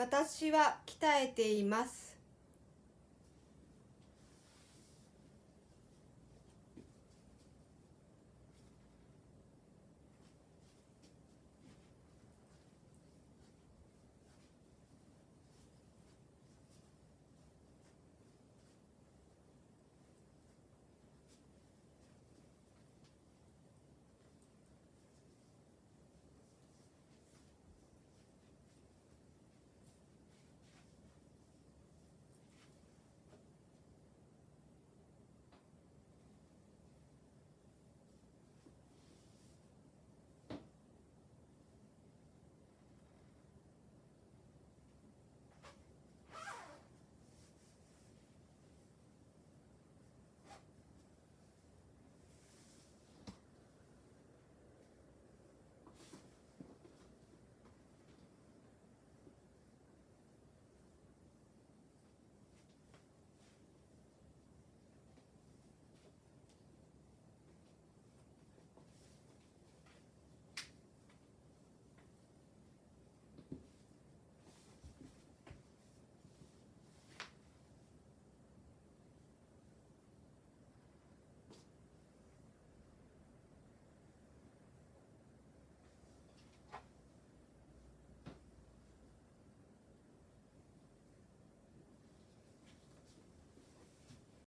私は鍛えています。